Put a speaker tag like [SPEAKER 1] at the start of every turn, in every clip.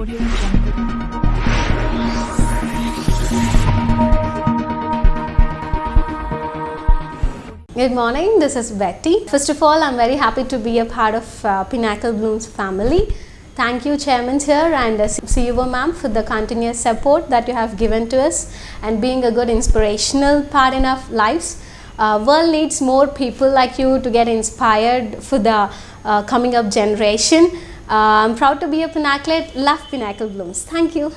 [SPEAKER 1] Good morning, this is Betty. First of all, I'm very happy to be a part of uh, Pinnacle Blooms family. Thank you, Chairman here and uh, CEO ma'am for the continuous support that you have given to us and being a good inspirational part in our lives. Uh, world needs more people like you to get inspired for the uh, coming up generation. I'm proud to be a Pinnacleate. Love Pinnacle Blooms. Thank you.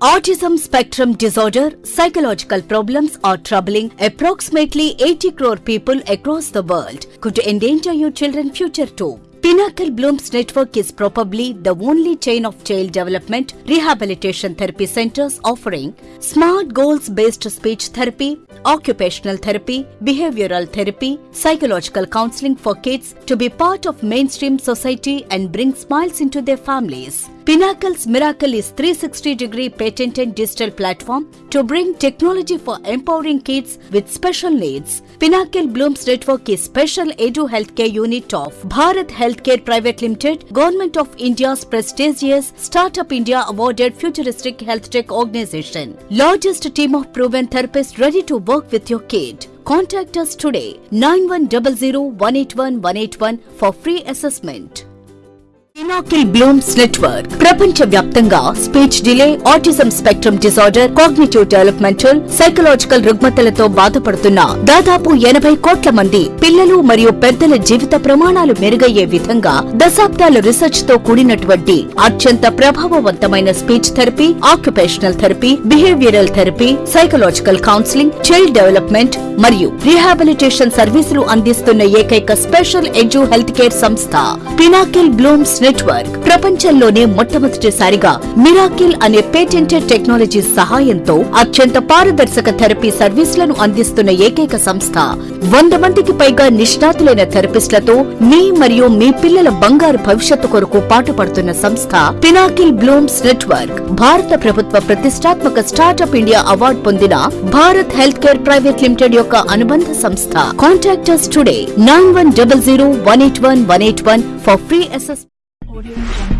[SPEAKER 2] Autism spectrum disorder, psychological problems are troubling approximately 80 crore people across the world. Could endanger your children's future too. Pinnacle Blooms Network is probably the only chain of child development rehabilitation therapy centers offering smart goals based speech therapy, occupational therapy, behavioral therapy, psychological counseling for kids to be part of mainstream society and bring smiles into their families. Pinnacle's Miracle is 360 degree patented digital platform to bring technology for empowering kids with special needs. Pinnacle Blooms Network is special Edu Healthcare unit of Bharat Healthcare Private Limited, Government of India's prestigious Startup India awarded futuristic health tech organization. Largest team of proven therapists ready to work with your kid. Contact us today 9100 181 181 for free assessment. ఇనాకిల్ Bloom's network ప్రపంచ వ్యాప్తంగా speech delay autism spectrum disorder cognitive developmental psychological రుగ్మతలతో బాధపడుతున్న దాదాపు ఎనభై కోట్ల మంది పిల్లలు మరియు పెద్దల జీవిత ప్రమాణాలు మెరుగయ్యే విధంగా దశాబ్దాల రీసెర్చ్తో కూడినటువంటి అత్యంత ప్రభావవంతమైన speech therapy occupational therapy behavioural therapy psychological counselling child development మరియు రీహాబిలిటేషన్ సర్వీసులు అందిస్తున్న ఏకైక స్పెషల్ ఎడ్యూ హెల్త్ కేర్ సంస్థ. పినాకిల్ బ్లూమ్స్ నెట్వర్క్ ప్రపంచంలోనే మొట్టమొదటిసారిగా మిరాకిల్ అనే పేటెంటెడ్ టెక్నాలజీ సహాయంతో అత్యంత పారదర్శక థెరపీ సర్వీసులను అందిస్తున్న ఏకైక సంస్థ. వంద మందికి పైగా నిష్ణాతులైన థెరపిస్టులతో మీ మరియు మీ పిల్లల బంగారు భవిష్యత్తు కొరకు పాటుపడుతున్న సంస్థ పినాకిల్ బ్లూమ్స్ నెట్వర్క్. భారత ప్రభుత్వ ప్రతిష్టాత్మక స్టార్టప్ ఇండియా అవార్డు పొందిన Bharat health care private limited యొక్క అనుబంధ సంస్థ. Contact us today nine one double zero one eight
[SPEAKER 3] 오리온